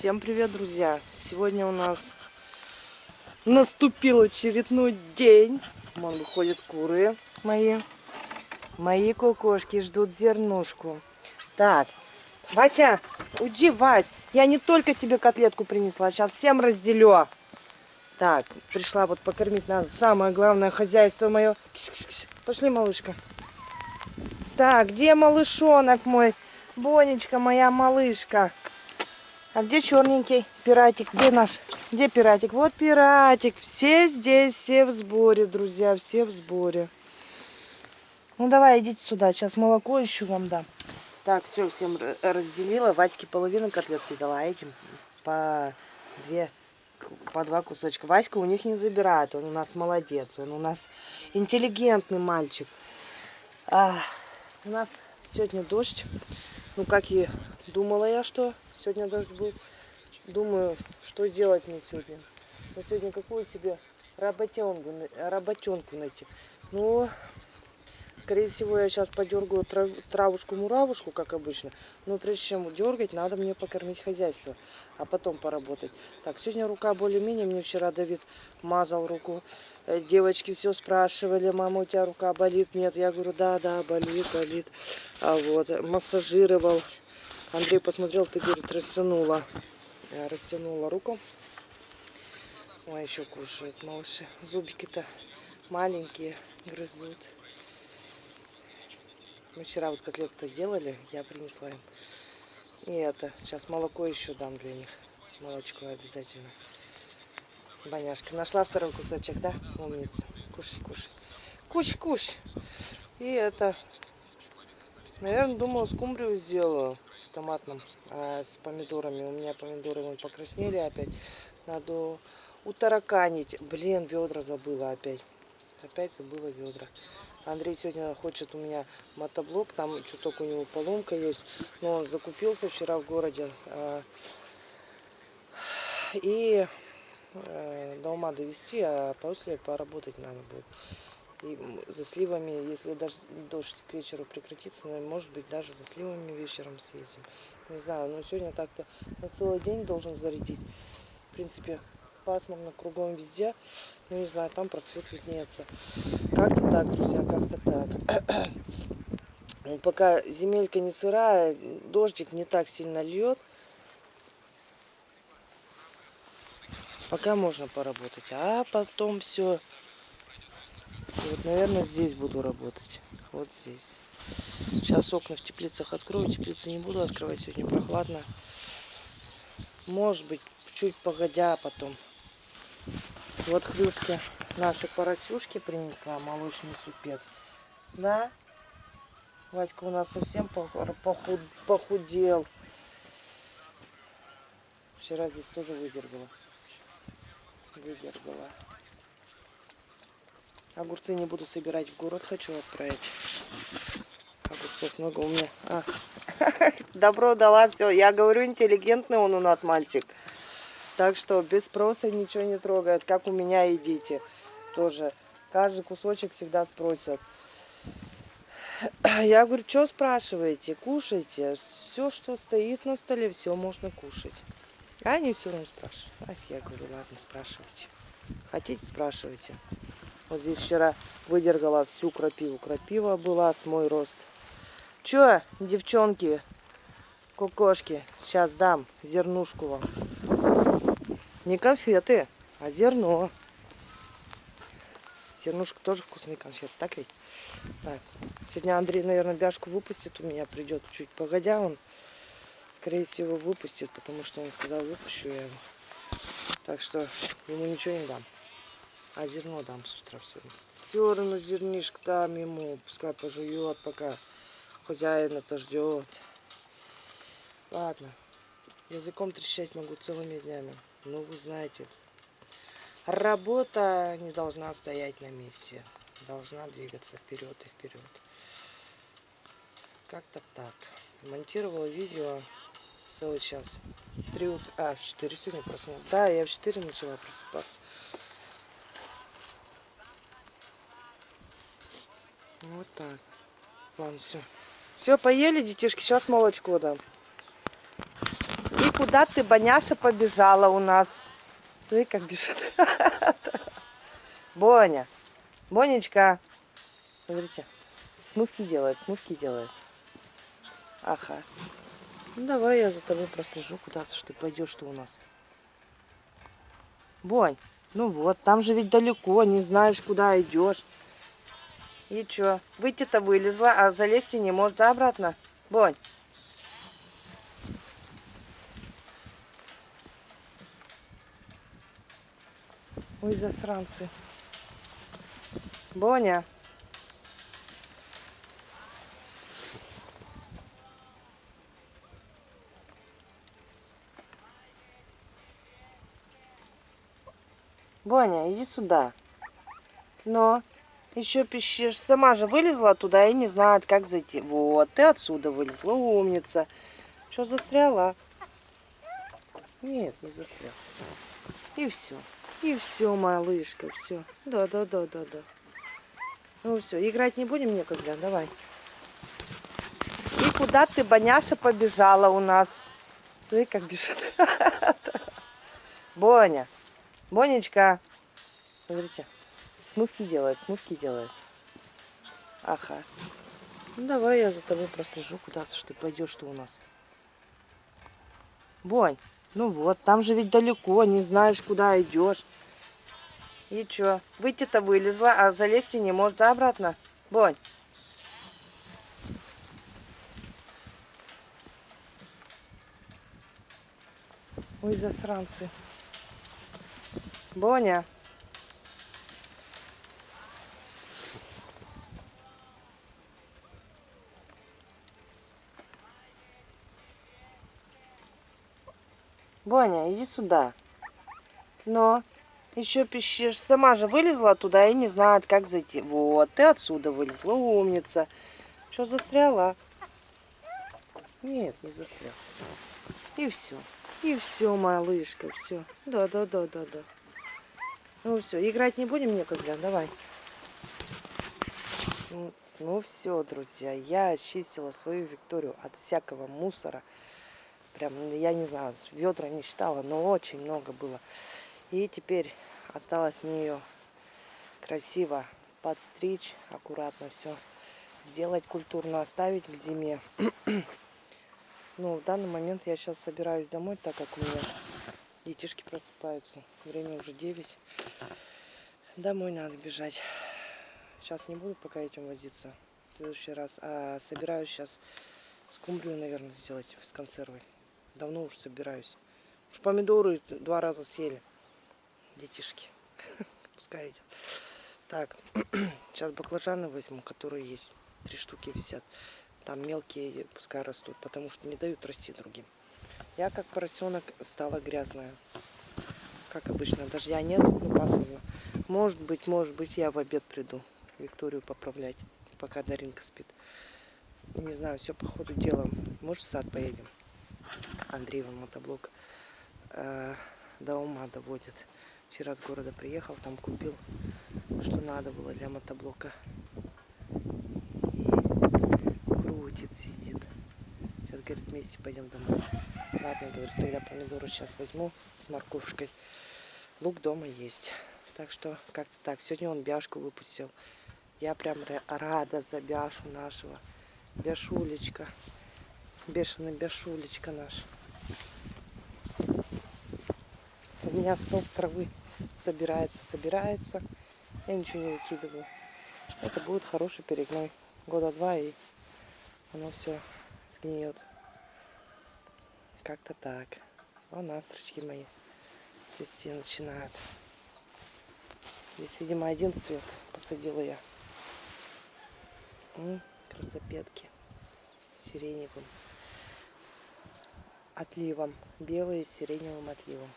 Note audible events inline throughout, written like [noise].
Всем привет, друзья! Сегодня у нас наступил очередной день. Вон выходят куры мои. Мои кукушки ждут зернушку. Так, Вася, уйди, Вась. Я не только тебе котлетку принесла, сейчас всем разделю. Так, пришла вот покормить надо. Самое главное хозяйство мое. Пошли, малышка. Так, где малышонок мой? Бонечка, моя малышка. А где черненький пиратик? Где наш? Где пиратик? Вот пиратик. Все здесь, все в сборе, друзья, все в сборе. Ну давай, идите сюда. Сейчас молоко еще вам дам. Так, все, всем разделила. Ваське половину котлетки дала, а этим по две, по два кусочка. Васька у них не забирает, он у нас молодец, он у нас интеллигентный мальчик. А, у нас сегодня дождь. Ну, как и думала я, что сегодня дождь будет. Думаю, что делать мне сегодня. На сегодня какую себе работенку, работенку найти. Ну, скорее всего, я сейчас подергаю трав, травушку-муравушку, как обычно. Но прежде чем дергать, надо мне покормить хозяйство, а потом поработать. Так, сегодня рука более-менее. Мне вчера Давид мазал руку. Э, девочки все спрашивали, мама, у тебя рука болит? Нет, я говорю, да, да, болит, болит. А вот, массажировал. Андрей посмотрел, ты, говорит, растянула. Растянула руку. Ой, еще кушают малыши. Зубики-то маленькие, грызут. Мы вчера вот котлеты делали, я принесла им. И это, сейчас молоко еще дам для них. Молочко обязательно. Боняшка, нашла второй кусочек, да? Умница. Кушай, кушай. Куш, куш. И это, наверное, думала, скумбрию сделаю томатном а, с помидорами. У меня помидоры вон покраснели опять. Надо утараканить. Блин, ведра забыла опять. Опять забыла ведра. Андрей сегодня хочет у меня мотоблок. Там чуток у него поломка есть. Но он закупился вчера в городе. А, и э, до ума довести, а после поработать надо будет. И за сливами, если даже дождь к вечеру прекратится, может быть, даже за сливами вечером съездим. Не знаю, но сегодня так-то на целый день должен зарядить. В принципе, пасмурно кругом везде. Ну, не знаю, там просвет виднеется. Как-то так, друзья, как-то так. [clears throat] Пока земелька не сырая, дождик не так сильно льет. Пока можно поработать. А потом все вот, наверное, здесь буду работать. Вот здесь. Сейчас окна в теплицах открою. Теплицы не буду открывать. Сегодня прохладно. Может быть, чуть погодя потом. Вот хрюшки наши поросюшки принесла. Молочный супец. Да? Васька у нас совсем похуд, похудел. Вчера здесь тоже выдергала. Выдергала. Огурцы не буду собирать в город, хочу отправить. Огурцов много у меня. А. [laughs] Добро дала, все. Я говорю, интеллигентный он у нас мальчик. Так что без спроса ничего не трогает. Как у меня едите. Тоже. Каждый кусочек всегда спросят. Я говорю, что спрашиваете? Кушайте. Все, что стоит на столе, все можно кушать. А они все равно спрашивают. Ах, я говорю, ладно, спрашивайте. Хотите, спрашивайте. Вот здесь вчера выдергала всю крапиву. Крапива была с мой рост. Че, девчонки, кукошки, сейчас дам зернушку вам. Не конфеты, а зерно. Зернушка тоже вкусный конфет, так ведь? Так, сегодня Андрей, наверное, бяшку выпустит у меня, придет чуть погодя, он, скорее всего, выпустит, потому что он сказал, выпущу я его. Так что ему ничего не дам. А зерно дам с утра все равно. Все равно зернишко дам ему. Пускай пожует, пока хозяин это ждет. Ладно. Языком трещать могу целыми днями. Ну, вы знаете. Работа не должна стоять на месте. Должна двигаться вперед и вперед. Как-то так. Монтировала видео целый час. Три утра. А, в 4 сегодня проснулась. Да, я в 4 начала просыпаться. Вот так. Ладно, все. Все, поели, детишки. Сейчас молочко дам. И куда ты, Боняша, побежала у нас? Смотри, как бежит. [laughs] Боня. Бонечка. Смотрите. Смывки делает, смывки делает. Ага. Ну давай я за тобой прослежу куда-то, что ты пойдешь что у нас. Бонь, ну вот, там же ведь далеко, не знаешь, куда идешь. И чё, выйти-то вылезла, а залезть и не может, да, обратно? Бонь. Ой, засранцы. Боня. Боня, иди сюда. Но еще пищишь. Сама же вылезла туда и не знает, как зайти. Вот, ты отсюда вылезла, умница. Что, застряла? Нет, не застряла. И все. И все, малышка, все. Да, да, да, да, да. Ну все, играть не будем некогда, давай. И куда ты, Боняша, побежала у нас? Смотри, как бежит. [laughs] Боня. Бонечка. Смотрите. Смывки делает, смывки делает. Ага. Ну давай я за тобой прослежу куда-то, что ты пойдешь что у нас. Бонь. Ну вот, там же ведь далеко, не знаешь, куда идешь. И чё, выйти-то вылезла, а залезть и не может, да, обратно? Бонь. Ой, засранцы. Боня. Боня, иди сюда. Но еще пищишь. Сама же вылезла туда и не знает, как зайти. Вот, ты отсюда вылезла, умница. Что, застряла? Нет, не застряла. И все. И все, малышка, все. Да, да, да, да, да. Ну все, играть не будем некогда, давай. Ну, ну все, друзья, я очистила свою Викторию от всякого мусора. Прям, я не знаю, ведра не считала, но очень много было. И теперь осталось мне ее красиво подстричь, аккуратно все сделать, культурно оставить к зиме. [clears throat] Ну, в данный момент я сейчас собираюсь домой, так как у меня детишки просыпаются. Время уже 9. Домой надо бежать. Сейчас не буду пока этим возиться. В следующий раз. А собираюсь сейчас скумбрию, наверное, сделать с консервой. Давно уж собираюсь. Уж помидоры два раза съели. Детишки. [laughs] Пускай идет. Так, [clears throat] сейчас баклажаны возьму, которые есть. Три штуки висят. Там мелкие пускай растут, потому что не дают расти другим. Я как поросенок стала грязная. Как обычно, дождя нет, ну пасмурно. Может быть, может быть, я в обед приду Викторию поправлять, пока Даринка спит. Не знаю, все по ходу дела. Может, в сад поедем. Андреева мотоблок э, до ума доводит. Вчера с города приехал, там купил, что надо было для мотоблока. говорит, вместе пойдем домой. Ладно, говорит, тогда помидоры сейчас возьму с морковкой. Лук дома есть. Так что как-то так. Сегодня он бяшку выпустил. Я прям рада за бяшу нашего. Бяшулечка. Бешеный бяшулечка наш. У меня стол травы собирается, собирается. Я ничего не выкидываю. Это будет хороший перегной. Года два и оно все сгниет. Как-то так. Вон астрочки мои цвести начинают. Здесь, видимо, один цвет посадила я. М, красопетки сиреневым отливом. Белые с сиреневым отливом.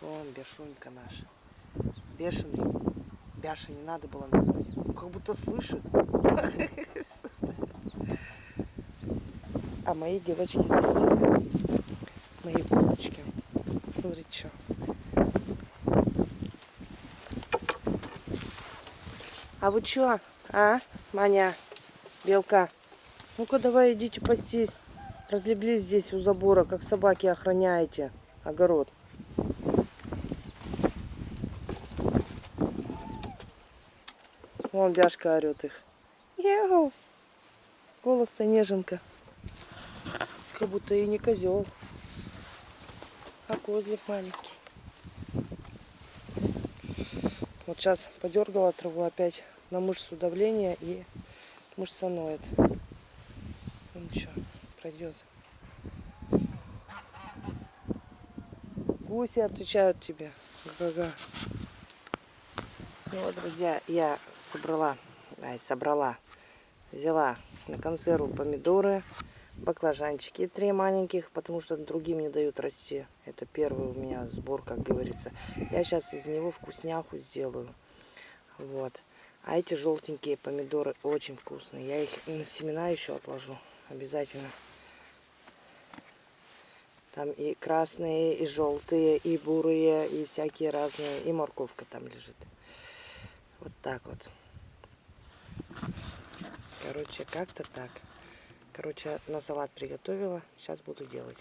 Вон бешунька наша. Бешеный. Бяша не надо было назвать. Как будто слышит. А мои девочки здесь Мои козочки. Смотрите, что. А вы что, а, Маня, белка? Ну-ка давай идите пастись. Разлеглись здесь у забора, как собаки охраняете огород. Вон бяшка орет их. Яу. Голос-то неженка. Как будто и не козел, а козлик маленький. Вот сейчас подергала траву опять на мышцу давления и мышца ноет. Пройдет. Гуси отвечают тебе. Га-га. Ну вот, друзья, я собрала, ай, собрала, взяла на консерву помидоры, баклажанчики три маленьких, потому что другим не дают расти. Это первый у меня сбор, как говорится. Я сейчас из него вкусняху сделаю. Вот. А эти желтенькие помидоры очень вкусные. Я их на семена еще отложу. Обязательно. Там и красные, и желтые, и бурые, и всякие разные. И морковка там лежит. Вот так вот. Короче, как-то так. Короче, на салат приготовила. Сейчас буду делать.